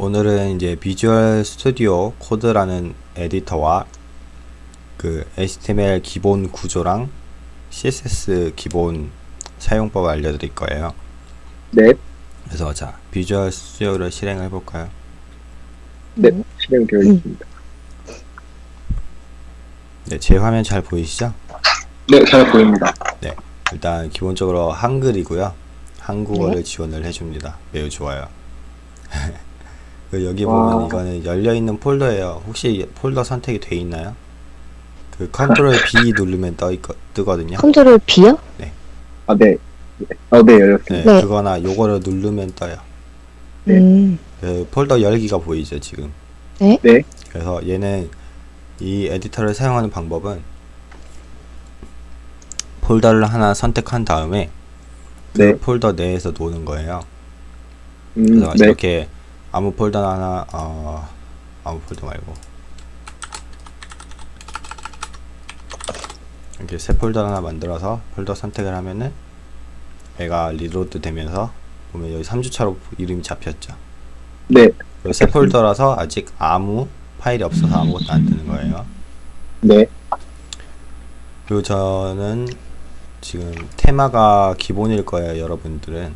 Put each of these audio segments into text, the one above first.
오늘은 이제 비주얼 스튜디오 코드라는 에디터와 그 HTML 기본 구조랑 CSS 기본 사용법을 알려드릴 거예요. 네, 그래서 자 비주얼 스튜디오를 실행해 볼까요? 네, 실행되어 있습니다. 네, 제 화면 잘 보이시죠? 네, 잘 보입니다. 일단 기본적으로 한글이고요. 한국어를 지원을 해줍니다. 매우 좋아요. 그 여기 보면 와. 이거는 열려 있는 폴더예요. 혹시 폴더 선택이 돼 있나요? 그 컨트롤 B 누르면 떠 있거, 뜨거든요. 컨트롤 B요? 아, 네. 네. 아, 네, 열렸습니다. 네, 네. 그거나 요거를 누르면 떠요. 네. 음, 그 폴더 열기가 보이죠 지금. 네. 네. 그래서 얘는 이 에디터를 사용하는 방법은 폴더를 하나 선택한 다음에 그 네. 폴더 내에서 노는 거예요. 음, 그래서 네. 이렇게 아무 폴더 하나 어 아무 폴더 말고 이렇게 새 폴더 하나 만들어서 폴더 선택을 하면은 얘가 reload 되면서 보면 여기 3주차로 이름이 잡혔죠. 네. 새 폴더라서 아직 아무 파일이 없어서 아무것도 안 뜨는 거예요. 네. 그리고 저는 지금 테마가 기본일 거예요, 여러분들은.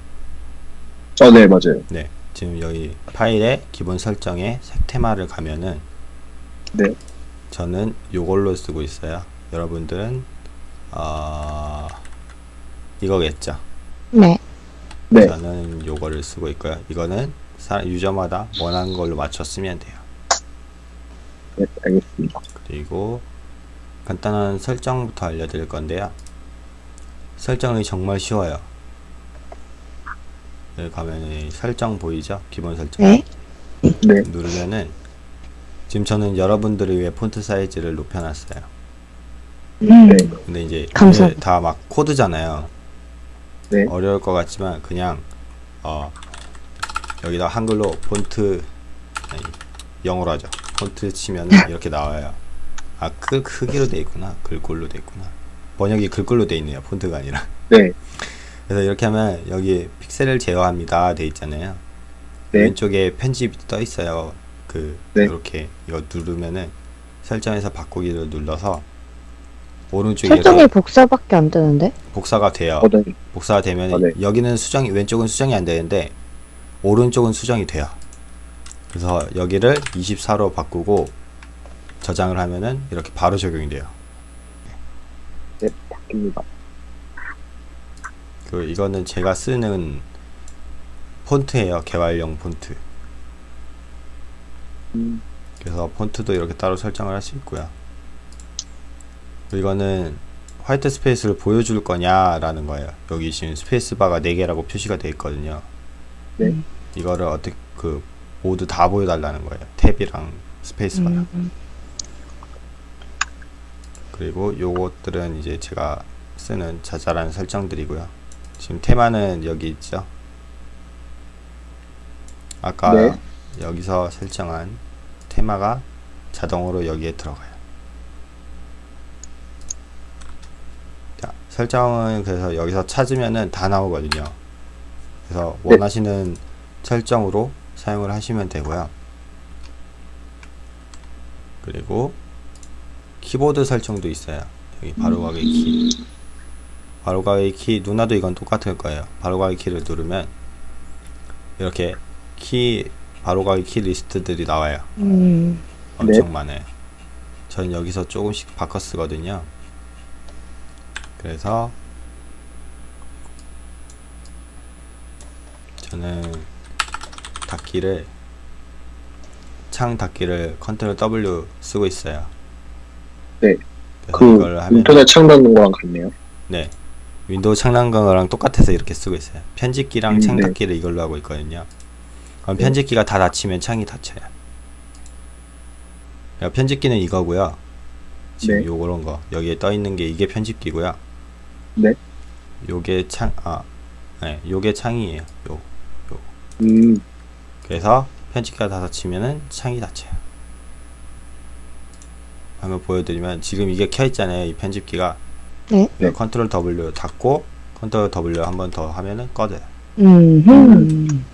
어, 네, 맞아요. 네, 지금 여기 파일의 기본 설정에 색 테마를 가면은 네. 저는 요걸로 쓰고 있어요. 여러분들은 어, 이거겠죠. 네. 네. 저는 요거를 쓰고 있고요. 이거는 사- 유저마다 원하는 걸로 맞춰 쓰면 돼요. 네, 알겠습니다. 그리고 간단한 설정부터 알려드릴 건데요. 설정이 정말 쉬워요. 여기 가면 이 설정 보이죠? 기본 설정. 네. 네. 누르면은 지금 저는 여러분들을 위해 폰트 사이즈를 높여놨어요. 음, 네. 근데 이제 감사합니다. 다막 코드잖아요. 네. 어려울 것 같지만 그냥 어 여기다 한글로 폰트 아니, 영어로 하죠. 폰트 치면은 이렇게 나와요. 아, 크, 크기로 돼 있구나. 글꼴로 돼 있구나. 번역이 글꼴로 돼 있네요. 폰트가 아니라. 네. 그래서 이렇게 하면 여기 픽셀을 제어합니다. 돼 있잖아요. 네. 왼쪽에 편집이 떠 있어요. 그 네. 이렇게 이거 누르면은 설정에서 바꾸기를 눌러서 오른쪽에 설정이 복사밖에 안 되는데? 복사가 돼요. 어, 네. 복사가 되면 아, 네. 여기는 수정이 왼쪽은 수정이 안 되는데 오른쪽은 수정이 돼요. 그래서 여기를 24로 바꾸고 저장을 하면은 이렇게 바로 적용이 돼요. 네, 바뀝니다. 그 이거는 제가 쓰는 폰트예요. 개발용 폰트. 음, 그래서 폰트도 이렇게 따로 설정을 할 수 있고요. 이거는 white space를 보여줄 거냐 라는 거예요. 여기 지금 스페이스바가 4개라고 표시가 되어 있거든요. 네. 이거를 어떻게 그 모두 다 보여달라는 거예요. 탭이랑 스페이스바랑. 음, 그리고 요것들은 이제 제가 쓰는 자잘한 설정들이고요. 지금 테마는 여기 있죠. 아까 네. 여기서 설정한 테마가 자동으로 여기에 들어가요. 자, 설정은 그래서 여기서 찾으면은 다 나오거든요. 그래서 네. 원하시는 설정으로 사용을 하시면 되고요. 그리고 키보드 설정도 있어요. 여기 바로 가기 키. 바로가기 키 누나도 이건 똑같을 거예요. 바로가기 키를 누르면 이렇게 키 바로가기 키 리스트들이 나와요. 음, 엄청 많아요. 전 여기서 조금씩 바꿔 쓰거든요. 그래서 저는 닫기를 창 닫기를 컨트롤 W 쓰고 있어요. 네. 그, 하면 인터넷 창 닫는 거랑 같네요. 네. 윈도우 창 닫는 거랑 똑같아서 이렇게 쓰고 있어요. 편집기랑 음, 창 네. 닫기를 이걸로 하고 있거든요. 그럼 네. 편집기가 다 닫히면 창이 닫혀요. 그러니까 편집기는 이거고요. 지금 네. 요런 거 여기에 떠 있는 게 이게 편집기고요. 네. 요게 창, 아, 네, 요게 창이에요. 요. 음, 그래서 편집기가 다 닫히면은 창이 닫혀요. 한번 보여드리면 지금 이게 켜 있잖아요. 이 편집기가. 네. 네. 컨트롤 W 닫고 컨트롤 W 한 번 더 하면은 꺼져요. 음, 음.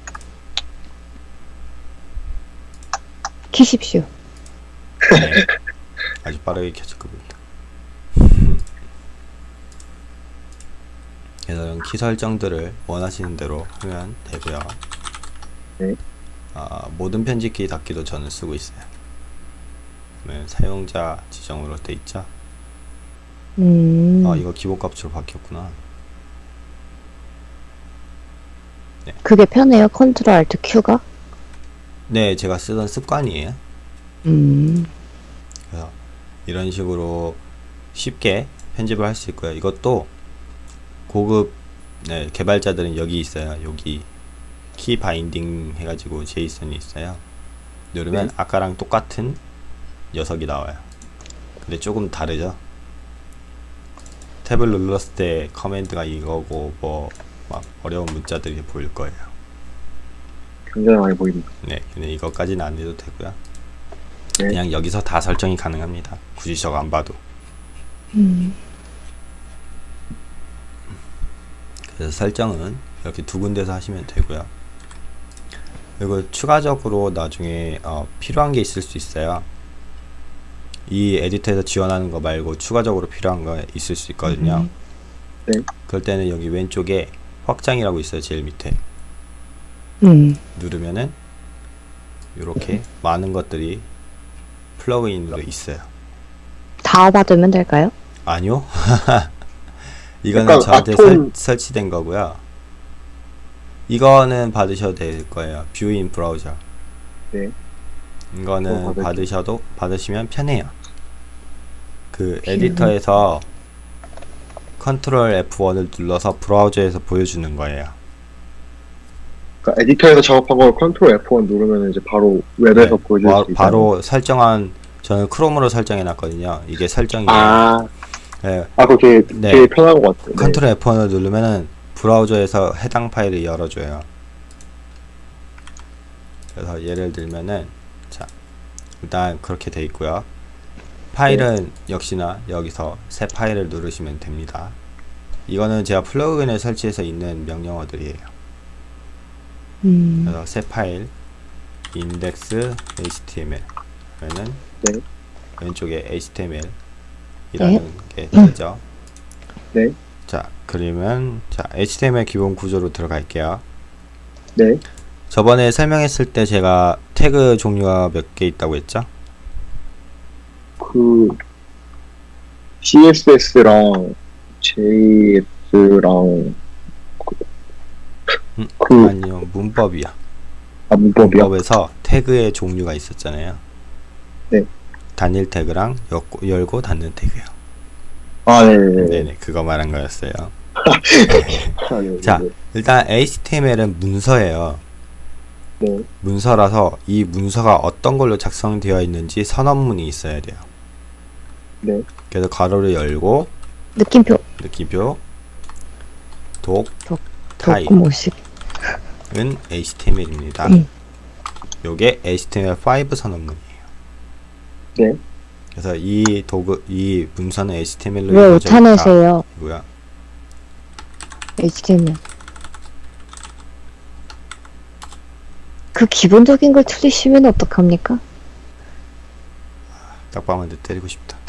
키십시오. 네. 아주 빠르게 켜질 겁니다. 그래서 이런 키 설정들을 원하시는 대로 하면 되고요. 네. 아, 모든 편집키 닫기도 저는 쓰고 있어요. 사용자 지정으로 돼 있죠. 음. 아 이거 기본값으로 바뀌었구나. 그게 편해요? 컨트롤 알트 Q가? 네, 제가 쓰던 습관이에요. 음. 그래서 이런 식으로 쉽게 편집을 할 수 있고요. 이것도 고급 네, 개발자들은 여기 있어요. 여기 키 바인딩 해가지고 제이슨이 있어요. 누르면 네. 아까랑 똑같은 녀석이 나와요. 근데 조금 다르죠. 탭을 눌렀을 때 커맨드가 이거고 뭐 막 어려운 문자들이 보일 거예요. 굉장히 많이 보입니다. 네, 근데 이것까지는 안 해도 되고요. 네. 그냥 여기서 다 설정이 가능합니다. 굳이 저거 안 봐도. 음. 그래서 설정은 이렇게 두 군데서 하시면 되고요. 그리고 추가적으로 나중에 어, 필요한 게 있을 수 있어요. 이 에디터에서 지원하는 거 말고 추가적으로 필요한 거 있을 수 있거든요. 네. 그럴 때는 여기 왼쪽에 확장이라고 있어요. 제일 밑에 음. 누르면은 이렇게 많은 것들이 플러그인으로 있어요. 다 받으면 될까요? 아니요. 이거는 저한테 아톰- 설, 설치된 거고요. 이거는 받으셔도 될 거예요. View in browser. 네. 이거는. 받으셔도 받으시면 편해요. 그 view. 에디터에서 컨트롤 F1을 눌러서 브라우저에서 보여주는 거예요. 그러니까 에디터에서 작업한 걸 컨트롤 F1 누르면 이제 바로 웹에서 네, 보여줄 바, 수 있어요. 바로 설정한 저는 크롬으로 설정해 놨거든요. 이게 설정이에요. 아, 네, 아 그거 되게, 네. 되게 편한 것 같아요. 네. 컨트롤 F1을 누르면은 브라우저에서 해당 파일을 열어줘요. 그래서 예를 들면은 자 일단 그렇게 돼 있고요. 파일은 역시나 여기서 새 파일을 누르시면 됩니다. 이거는 제가 plugin을 설치해서 있는 명령어들이에요. 음. 그래서 새 파일 index html 그러면은 네. 왼쪽에 html 이라는 게 되죠. 네. 자, 그러면 자, HTML 기본 구조로 들어갈게요. 네. 저번에 설명했을 때 제가 태그 종류가 몇 개 있다고 했죠? 그 CSS랑 JS랑 음, 그 아니요, 문법이야. 아, 문법이요? 문법에서 태그의 종류가 있었잖아요. 네. 단일 태그랑 엮고, 열고 닫는 태그요. 아, 네네네. 네네, 그거 말한 거였어요. 아, 네, 자. 네, 일단 HTML은 문서예요. 네. 문서라서 이 문서가 어떤 걸로 작성되어 있는지 선언문이 있어야 돼요. 네. 그래서 괄호를 열고 느낌표. 느낌표 독 타입. 조금 오식. 은 HTML입니다. 음. 요게 HTML5 선언문이에요. 네. 그래서 이 도구 이 문서는 HTML로 왜 오타내세요? 이고요. HTML. 그 기본적인 걸 틀리시면 어떡합니까? 딱밤한테 때리고 싶다.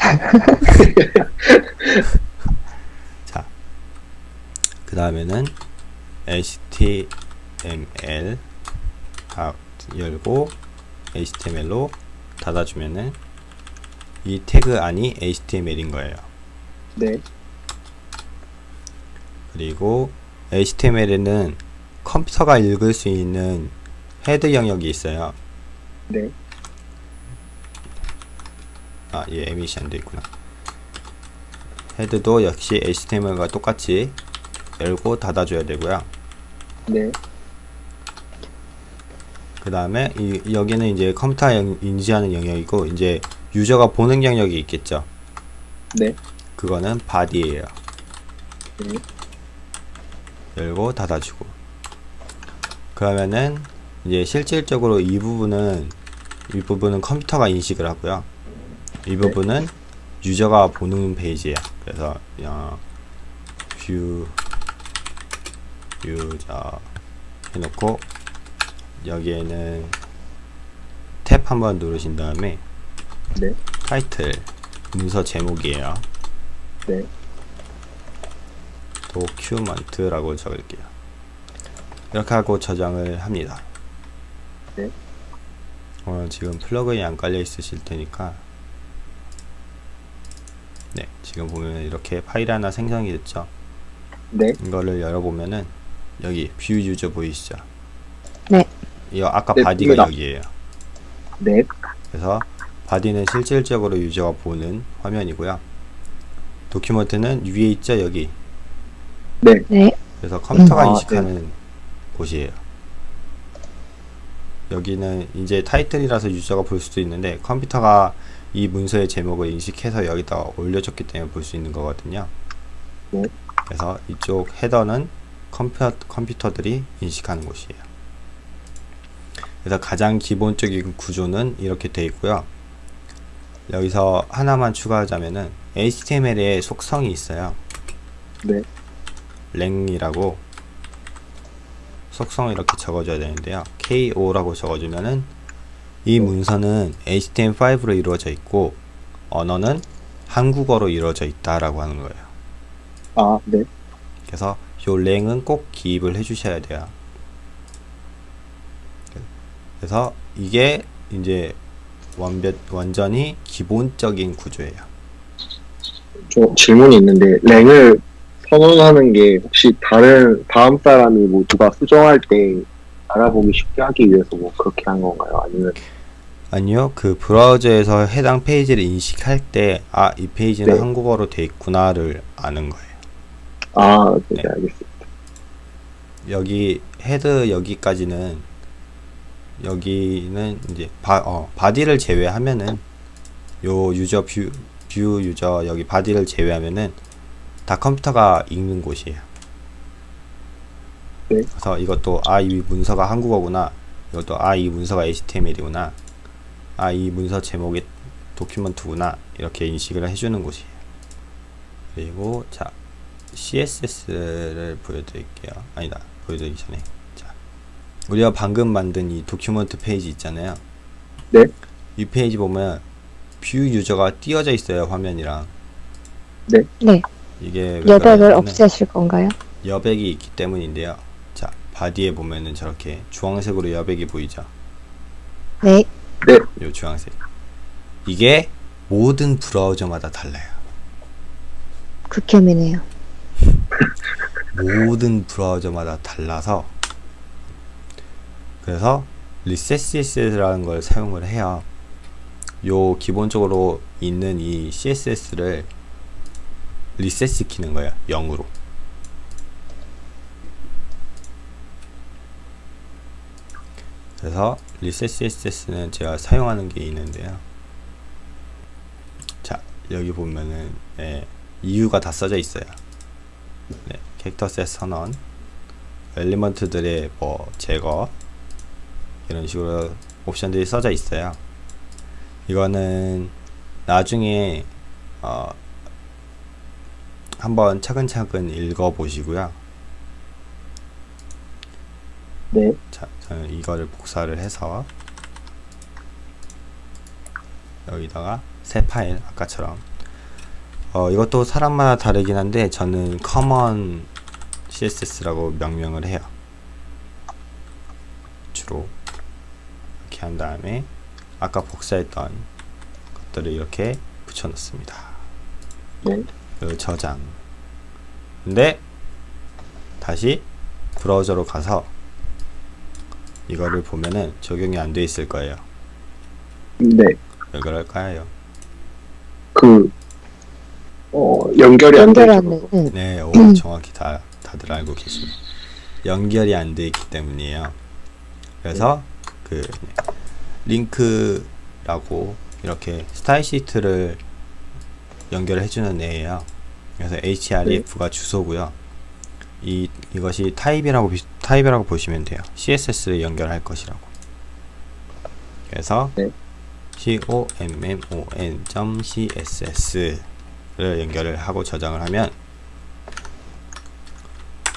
자, 그 다음에는 HTML 아, 열고 HTML로 닫아주면은 이 태그 안이 HTML인 거예요. 네. 그리고 HTML에는 컴퓨터가 읽을 수 있는 헤드 영역이 있어요. 네. 아, 안돼 있구나. 헤드도 역시 HTML과 똑같이 열고 닫아줘야 되고요. 네. 그 다음에 이, 여기는 이제 컴퓨터 영- 인지하는 영역이고 이제 user가 보는 영역이 있겠죠. 네. 그거는 body예요. 네. 열고 닫아주고. 그러면은 이제 실질적으로 이 부분은 이 부분은 컴퓨터가 인식을 하고요. 이 부분은 user가 보는 페이지예요. 그래서 어, view user 해놓고 여기에는 탭 한번 누르신 다음에 네. 타이틀 문서 제목이에요. 네. document라고 적을게요. 이렇게 하고 저장을 합니다. 네. 어, 지금 plugin이 안 깔려 있으실 테니까 네 지금 보면 이렇게 파일 하나 생성이 됐죠. 네. 이거를 열어보면은 여기 view user 보이시죠? 네. 이거 아까 네, body가 보입니다. 여기에요. 네. 그래서 body는 실질적으로 user가 보는 화면이고요. document는 위에 있죠 여기. 네. 네. 그래서 컴퓨터가 아, 인식하는 곳이에요. 여기는 이제 타이틀이라서 user가 볼 수도 있는데 컴퓨터가 이 문서의 제목을 인식해서 여기다 올려줬기 때문에 볼 수 있는 거거든요. 네. 그래서 이쪽 header는 컴퓨터, 컴퓨터들이 인식하는 곳이에요. 그래서 가장 기본적인 구조는 이렇게 되어 있고요. 여기서 하나만 추가하자면은 HTML에 속성이 있어요. 네. 랭이라고 속성을 이렇게 적어줘야 되는데요. KO라고 적어주면은 이 문서는 HTML5로 이루어져 있고 언어는 한국어로 이루어져 있다라고 하는 거예요. 아, 네. 그래서 요 랭은 꼭 기입을 해주셔야 돼요. 그래서 이게 이제 완벽 완전히 기본적인 구조예요. 좀 질문이 있는데, 랭을 선언하는 게 혹시 다른, 다음 사람이 뭐 누가 수정할 때 알아보기 쉽게 하기 위해서 뭐 그렇게 한 건가요? 아니면, 아니요, 그 브라우저에서 해당 페이지를 인식할 때, 아, 이 페이지는 네. 한국어로 돼 있구나를 아는 거예요. 아, 네, 네. 알겠습니다. 여기 헤드 여기까지는 여기는 이제 바, 어, body를 제외하면은 요 user view, view user 여기 body를 제외하면은 다 컴퓨터가 읽는 곳이에요. 네. 그래서 이것도 아 이 문서가 한국어구나. 이것도 아 이 문서가 HTML이구나. 아 이 문서 제목이 document구나. 이렇게 인식을 해주는 곳이에요. 그리고 자 CSS를 보여드릴게요. 아니다. 보여드리기 전에. 자, 우리가 방금 만든 이 document 페이지 있잖아요. 네. 이 페이지 보면 view user가 띄어져 있어요. 화면이랑. 네. 이게 왜 여백을 없애실 건가요? 여백이 있기 때문인데요. 자, body에 보면은 저렇게 주황색으로 여백이 보이죠. 네. 요 주황색. 이게 모든 브라우저마다 달라요. 극혐이네요. 모든 브라우저마다 달라서 그래서 리셋CSS라는 걸 사용을 해요. 요 기본적으로 있는 이 CSS를 리셋 시키는 거예요. 0으로. 그래서 리셋 CSS는 제가 사용하는 게 있는데요. 자, 여기 보면은 예, 이유가 다 써져 있어요. 네, 캐릭터셋 선언, 엘리먼트들의 뭐 제거 이런 식으로 옵션들이 써져 있어요. 이거는 나중에 어, 한번 차근차근 읽어 보시고요. 네. 자, 저는 이거를 복사를 해서 여기다가 새 파일 아까처럼 어, 이것도 사람마다 다르긴 한데 저는 common css라고 명명을 해요. 주로 이렇게 한 다음에 아까 복사했던 것들을 이렇게 붙여넣습니다. 네. 그리고 저장. 근데 다시 브라우저로 가서 이거를 보면은 적용이 안 돼 있을 거예요. 네. 왜 그럴까요? 그, 어, 연결이 안 되죠. 연결하는, 응. 네, 오, 정확히 다 다들 알고 계십니다. 연결이 안 돼 있기 때문이에요. 그래서 그 네, 링크라고 이렇게 스타일 시트를 연결해 주는 애예요. 그래서 href가 주소고요. 이 이것이 타입이라고 비- 타입이라고 보시면 돼요. CSS를 연결할 것이라고. 그래서 네. common.css를 연결을 하고 저장을 하면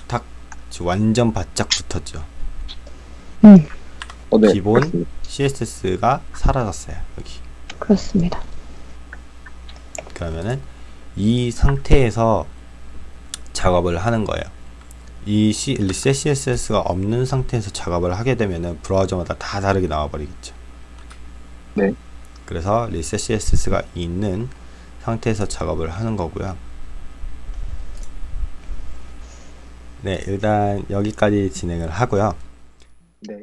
탁 완전 바짝 붙었죠. 음. 어, 네. 기본. CSS가 사라졌어요. 여기. 그렇습니다. 그러면은 이 상태에서 작업을 하는 거예요. 이 C, 리셋 CSS가 없는 상태에서 작업을 하게 되면은 브라우저마다 다 다르게 나와버리겠죠. 네. 그래서 리셋 CSS가 있는 상태에서 작업을 하는 거고요. 네, 일단 여기까지 진행을 하고요. 네.